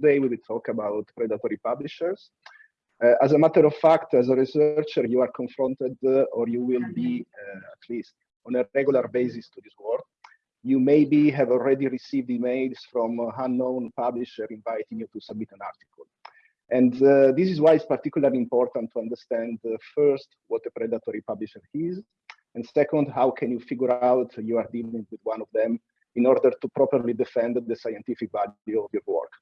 today we will talk about predatory publishers. Uh, as a matter of fact, as a researcher, you are confronted uh, or you will be uh, at least on a regular basis to this world. You maybe have already received emails from unknown publisher inviting you to submit an article. And uh, this is why it's particularly important to understand uh, first what a predatory publisher is, and second, how can you figure out you are dealing with one of them in order to properly defend the scientific value of your work.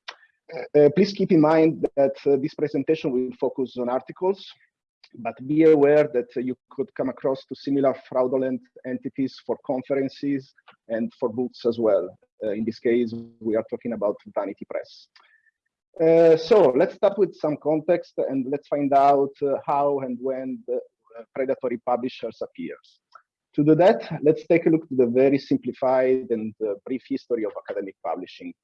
Uh, please keep in mind that uh, this presentation will focus on articles, but be aware that uh, you could come across to similar fraudulent entities for conferences and for books as well. Uh, in this case, we are talking about Vanity Press. Uh, so let's start with some context and let's find out uh, how and when the predatory publishers appears. To do that, let's take a look at the very simplified and uh, brief history of academic publishing.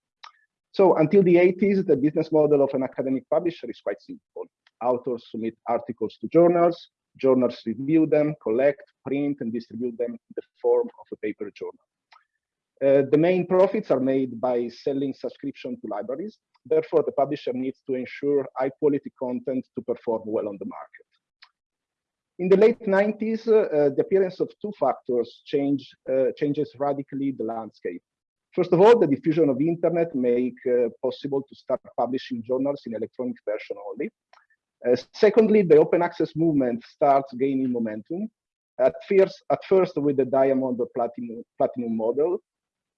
So until the 80s, the business model of an academic publisher is quite simple. Authors submit articles to journals, journals review them, collect, print, and distribute them in the form of a paper journal. Uh, the main profits are made by selling subscription to libraries. Therefore, the publisher needs to ensure high quality content to perform well on the market. In the late 90s, uh, the appearance of two factors change, uh, changes radically the landscape. First of all, the diffusion of the internet make uh, possible to start publishing journals in electronic version only. Uh, secondly, the open access movement starts gaining momentum. At first, at first with the diamond or platinum, platinum model,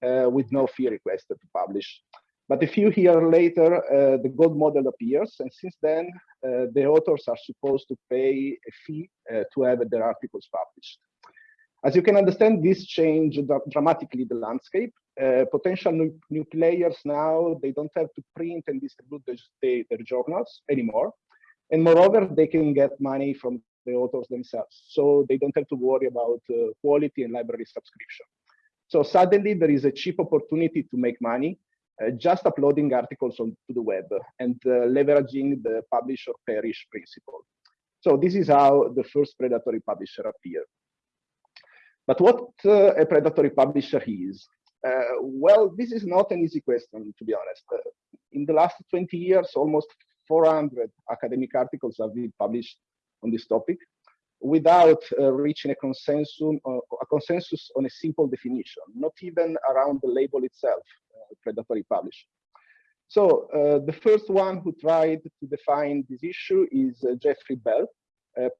uh, with no fee requested to publish. But a few years later, uh, the gold model appears, and since then, uh, the authors are supposed to pay a fee uh, to have their articles published. As you can understand, this changed dramatically the landscape. Uh, potential new, new, players now, they don't have to print and distribute the, their journals anymore. And moreover, they can get money from the authors themselves. So they don't have to worry about uh, quality and library subscription. So suddenly there is a cheap opportunity to make money uh, just uploading articles onto the web and uh, leveraging the publish or perish principle. So this is how the first predatory publisher appeared. But what uh, a predatory publisher is? Uh, well, this is not an easy question, to be honest. Uh, in the last 20 years, almost 400 academic articles have been published on this topic without uh, reaching a consensus, a consensus on a simple definition, not even around the label itself predatory publishing. So uh, the first one who tried to define this issue is uh, Jeffrey Beall, uh,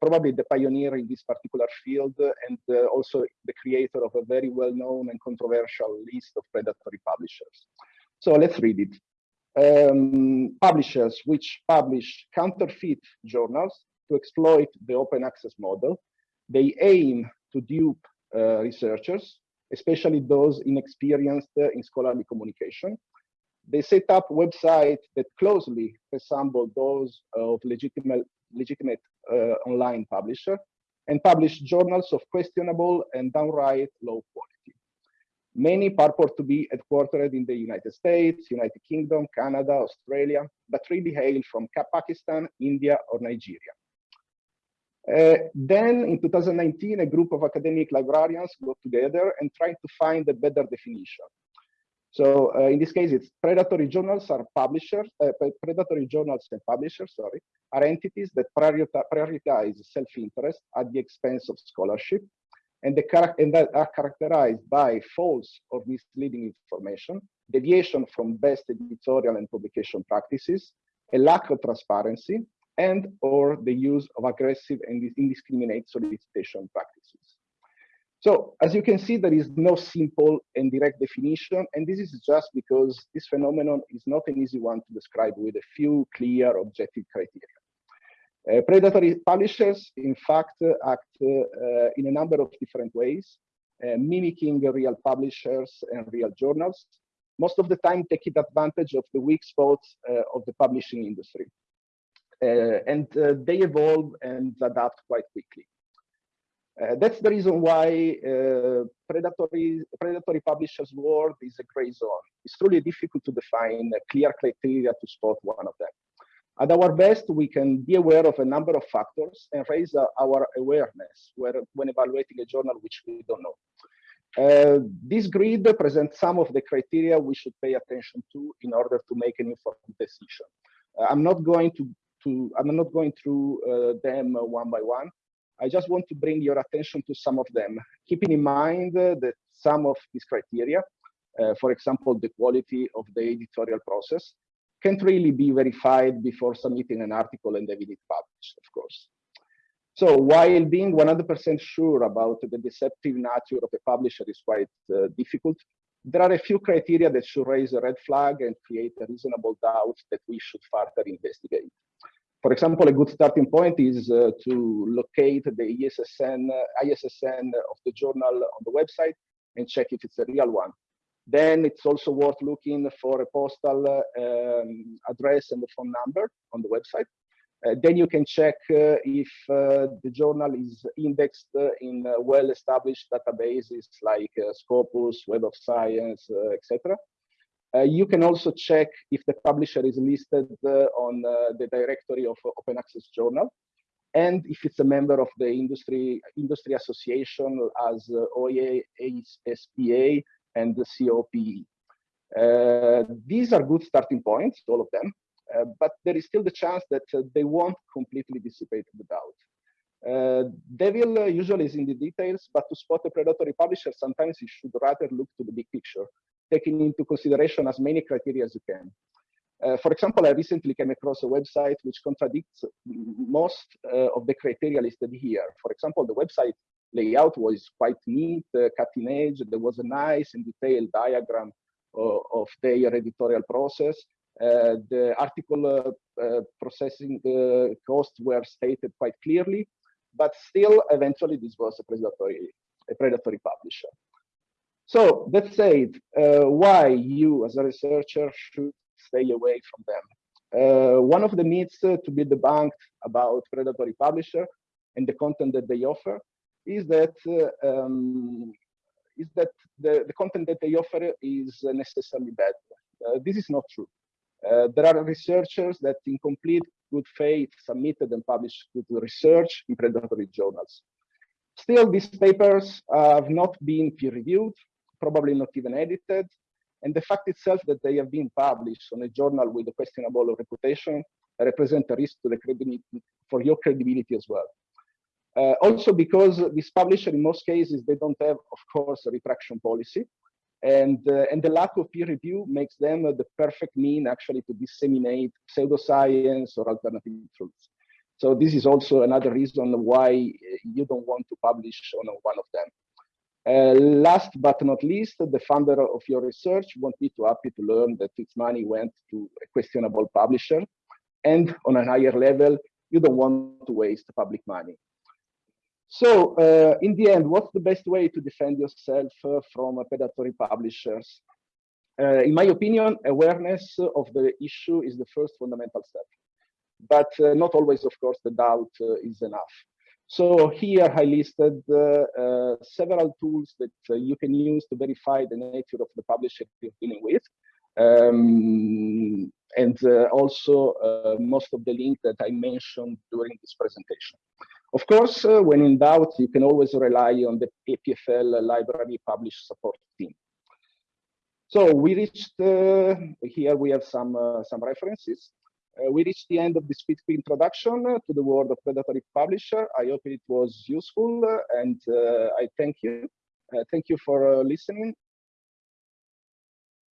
probably the pioneer in this particular field and uh, also the creator of a very well-known and controversial list of predatory publishers. So let's read it. Um, publishers which publish counterfeit journals to exploit the open access model. They aim to dupe uh, researchers especially those inexperienced in scholarly communication. They set up websites that closely resemble those of legitimate, legitimate uh, online publisher and publish journals of questionable and downright low quality. Many purport to be headquartered in the United States, United Kingdom, Canada, Australia, but really hail from Pakistan, India, or Nigeria. Uh, then in 2019, a group of academic librarians got together and tried to find a better definition. So uh, in this case, it's predatory journals are publishers, uh, predatory journals and publishers, sorry, are entities that prioritize self-interest at the expense of scholarship and, and that are characterized by false or misleading information, deviation from best editorial and publication practices, a lack of transparency, and or the use of aggressive and indiscriminate solicitation practices. So as you can see, there is no simple and direct definition, and this is just because this phenomenon is not an easy one to describe with a few clear objective criteria. Uh, predatory publishers, in fact, uh, act uh, in a number of different ways, uh, mimicking real publishers and real journals, most of the time taking advantage of the weak spots uh, of the publishing industry. Uh, and uh, they evolve and adapt quite quickly. Uh, that's the reason why uh, predatory predatory publishers world is a gray zone. It's truly difficult to define clear criteria to spot one of them. At our best, we can be aware of a number of factors and raise our awareness when evaluating a journal which we don't know. Uh, this grid presents some of the criteria we should pay attention to in order to make an informed decision. Uh, I'm not going to, to, I'm not going through uh, them one by one. I just want to bring your attention to some of them, keeping in mind that some of these criteria, uh, for example, the quality of the editorial process, can't really be verified before submitting an article and having it published, of course. So while being 100% sure about the deceptive nature of a publisher is quite uh, difficult, there are a few criteria that should raise a red flag and create a reasonable doubt that we should further investigate. For example, a good starting point is uh, to locate the ISSN, uh, ISSN of the journal on the website and check if it's a real one. Then it's also worth looking for a postal uh, um, address and the phone number on the website. Uh, then you can check uh, if uh, the journal is indexed in well-established databases like Scopus, Web of Science, etc. Uh, you can also check if the publisher is listed uh, on uh, the directory of Open Access Journal and if it's a member of the industry industry association as OIA, ASPA, and the COPE. these are good starting points, all of them. Uh, but there is still the chance that uh, they won't completely dissipate the doubt. Uh, devil uh, usually is in the details, but to spot a predatory publisher, sometimes you should rather look to the big picture, taking into consideration as many criteria as you can. Uh, for example, I recently came across a website which contradicts most uh, of the criteria listed here. For example, the website layout was quite neat, cutting edge. There was a nice and detailed diagram of, of their editorial process. Uh, the article uh, uh, processing costs were stated quite clearly, but still, eventually, this was a predatory, a predatory publisher. So that said, uh, why you as a researcher should stay away from them. Uh, one of the myths uh, to be debunked about predatory publisher and the content that they offer is that um, is that the, the content that they offer is necessarily bad. this is not true. Uh, there are researchers that in complete good faith submitted and published good research in predatory journals. Still, these papers have not been peer-reviewed, probably not even edited, and the fact itself that they have been published on a journal with a questionable reputation represent a risk to the credibility for your credibility as well. Uh, also because these publishers, in most cases, they don't have, of course, a retraction policy. And uh, and the lack of peer review makes them the perfect mean actually to disseminate pseudoscience or alternative truths. So this is also another reason why you don't want to publish on one of them uh, last but not least the funder of your research won't be too happy to learn that its money went to a questionable publisher and on a higher level you don't want to waste public money so uh, in the end, what's the best way to defend yourself uh, from predatory publishers? Uh, in my opinion, awareness of the issue is the first fundamental step. But uh, not always, of course, the doubt is enough. So here I listed uh, several tools that you can use to verify the nature of the publisher you're dealing with. Um, and also most of the links that I mentioned during this presentation. Of course, uh, when in doubt, you can always rely on the EPFL library publish support team. So we reached, uh, here we have some, uh, some references. Uh, we reached the end of this quick introduction to the world of predatory publisher. I hope it was useful uh, and uh, I thank you. thank you for listening